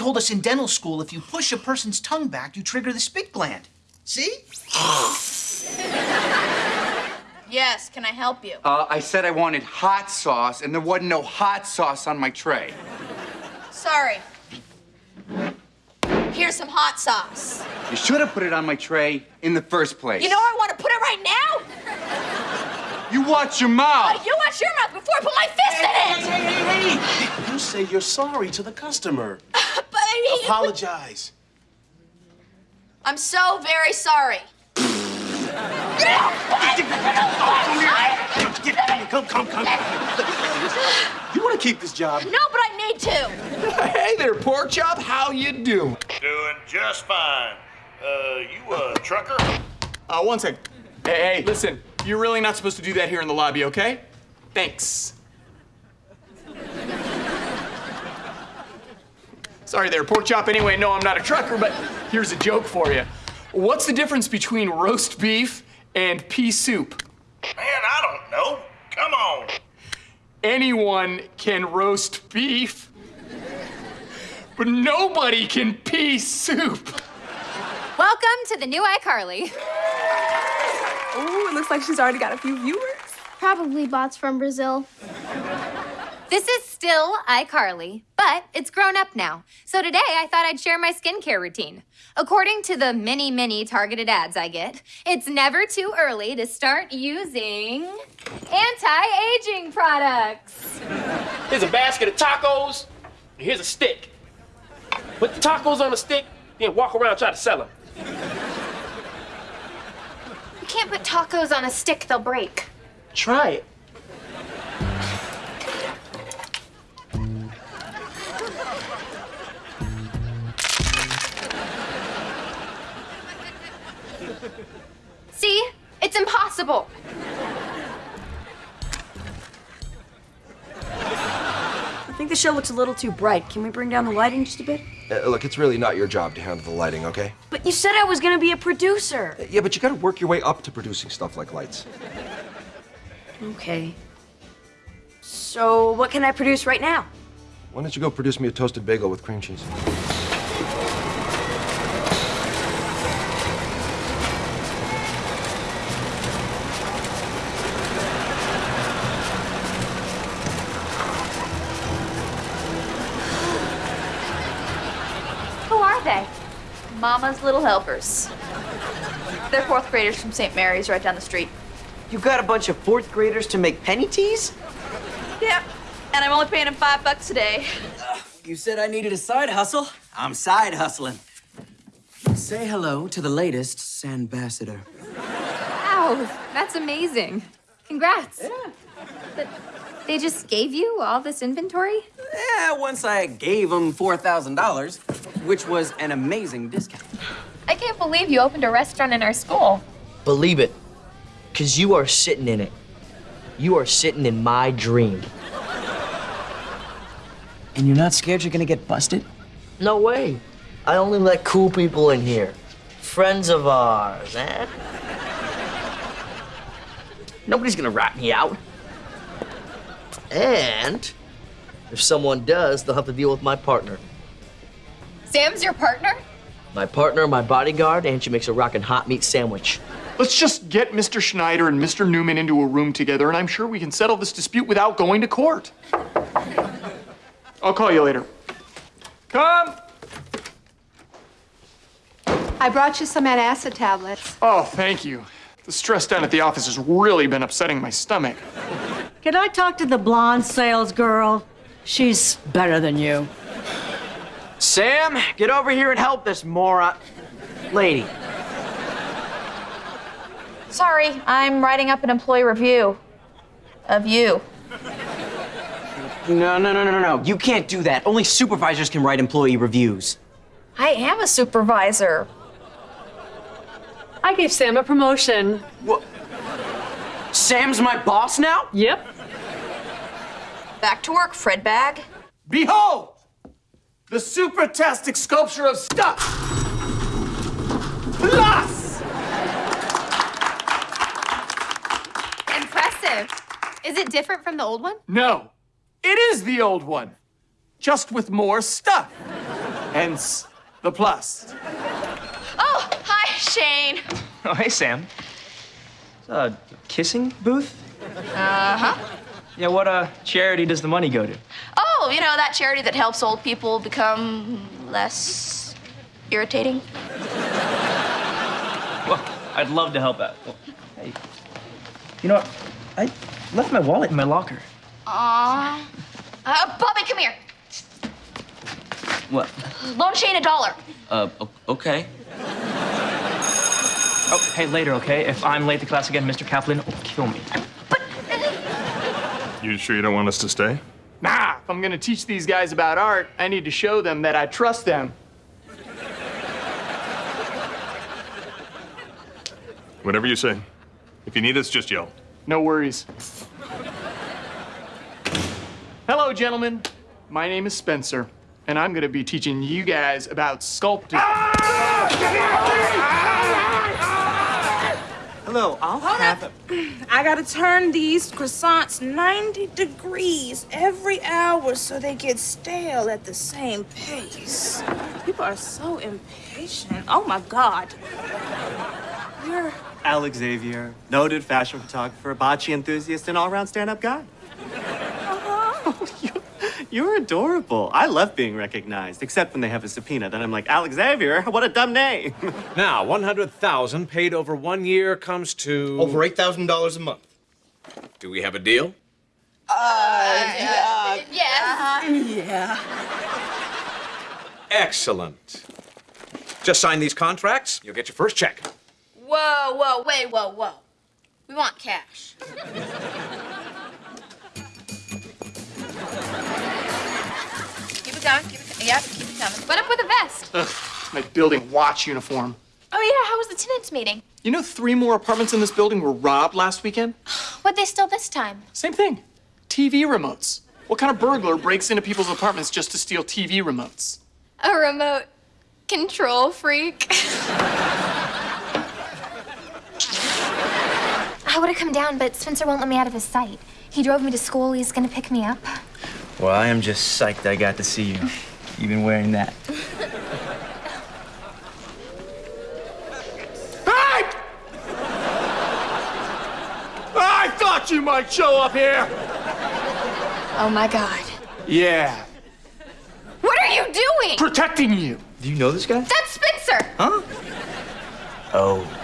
told us in dental school if you push a person's tongue back, you trigger the spit gland. See? Yes, can I help you? Uh, I said I wanted hot sauce, and there wasn't no hot sauce on my tray. Sorry. Here's some hot sauce. You should have put it on my tray in the first place. You know I want to put it right now? You watch your mouth. Oh, you watch your mouth before I put my fist in it! Hey, hey, hey! You say you're sorry to the customer. But I Apologize. I'm so very sorry. Come, come, come. You want to keep this job? No, but I need to. Hey there, pork chop. How you doing? Doing just fine. Uh, you a trucker? Uh, one sec. Hey, hey, listen. You're really not supposed to do that here in the lobby, okay? Thanks. Sorry there, pork chop. Anyway, no, I'm not a trucker, but here's a joke for you. What's the difference between roast beef and pea soup? Man, I don't know. Come on. Anyone can roast beef, but nobody can pea soup. Welcome to the new iCarly. Ooh, it looks like she's already got a few viewers. Probably bots from Brazil. This is still iCarly, but it's grown up now. So today I thought I'd share my skincare routine. According to the many, many targeted ads I get, it's never too early to start using anti-aging products. Here's a basket of tacos, and here's a stick. Put the tacos on a stick, then walk around try to sell them. You can't put tacos on a stick, they'll break. Try it. See? It's impossible. I think the show looks a little too bright. Can we bring down the lighting just a bit? Uh, look, it's really not your job to handle the lighting, okay? But you said I was gonna be a producer. Yeah, but you gotta work your way up to producing stuff like lights. Okay. So, what can I produce right now? Why don't you go produce me a toasted bagel with cream cheese? Mama's Little Helpers. They're fourth graders from St. Mary's right down the street. You got a bunch of fourth graders to make Penny Tees? Yep. And I'm only paying them five bucks a day. You said I needed a side hustle. I'm side hustling. Say hello to the latest Sandbassador. Wow, that's amazing. Congrats. Yeah. But they just gave you all this inventory? Yeah, once I gave them $4,000, which was an amazing discount. I can't believe you opened a restaurant in our school. Believe it, because you are sitting in it. You are sitting in my dream. And you're not scared you're gonna get busted? No way. I only let cool people in here. Friends of ours, eh? Nobody's gonna rat me out. And if someone does, they'll have to deal with my partner. Sam's your partner? My partner, my bodyguard, and she makes a rockin' hot meat sandwich. Let's just get Mr. Schneider and Mr. Newman into a room together, and I'm sure we can settle this dispute without going to court. I'll call you later. Come! I brought you some antacid tablets. Oh, thank you. The stress down at the office has really been upsetting my stomach. Can I talk to the blonde sales girl? She's better than you. Sam, get over here and help this moron. Lady. Sorry, I'm writing up an employee review of you. No, no, no, no, no. You can't do that. Only supervisors can write employee reviews. I am a supervisor. I gave Sam a promotion. What? Sam's my boss now? Yep. Back to work, Fred Bag. Behold! The supertastic sculpture of stuff! Plus! Impressive. Is it different from the old one? No, it is the old one, just with more stuff. Hence the plus. Oh, hi, Shane. Oh, hey, Sam. It's a kissing booth? Uh huh. Yeah, what uh, charity does the money go to? You know, that charity that helps old people become less irritating. Well, I'd love to help out. Well, hey, you know what? I left my wallet in my locker. Aw. Uh, Bobby, come here. What? Loan Shane a dollar. Uh, okay. Oh, hey, later, okay? If I'm late to class again, Mr. Kaplan will kill me. But... You sure you don't want us to stay? Nah, if I'm gonna teach these guys about art, I need to show them that I trust them. Whatever you say. If you need us, just yell. No worries. Hello, gentlemen. My name is Spencer, and I'm gonna be teaching you guys about sculpting. Hello, I'll have a... I gotta turn these croissants 90 degrees every hour so they get stale at the same pace. People are so impatient. Oh my god. You're Alex Xavier, noted fashion photographer, bocce enthusiast, and all-around stand-up guy. Uh-huh. You're adorable. I love being recognized, except when they have a subpoena. Then I'm like, Alex Xavier, what a dumb name. Now, 100,000 paid over one year comes to Over $8,000 a month. Do we have a deal? Uh, uh, uh yes. Uh-huh. yeah. Excellent. Just sign these contracts, you'll get your first check. Whoa, whoa, wait, whoa, whoa. We want cash. it coming, keep it coming. Yep, keep it coming. What up with a vest? Ugh, it's my building watch uniform. Oh, yeah, how was the tenants meeting? You know, three more apartments in this building were robbed last weekend? What'd they steal this time? Same thing. TV remotes. What kind of burglar breaks into people's apartments just to steal TV remotes? A remote control freak. I would have come down, but Spencer won't let me out of his sight. He drove me to school. He's gonna pick me up. Well, I am just psyched I got to see you. Even wearing that. Hey! I thought you might show up here! Oh my god. Yeah, What are you doing? protecting you. Do you know this guy? That's Spencer. Huh? Oh.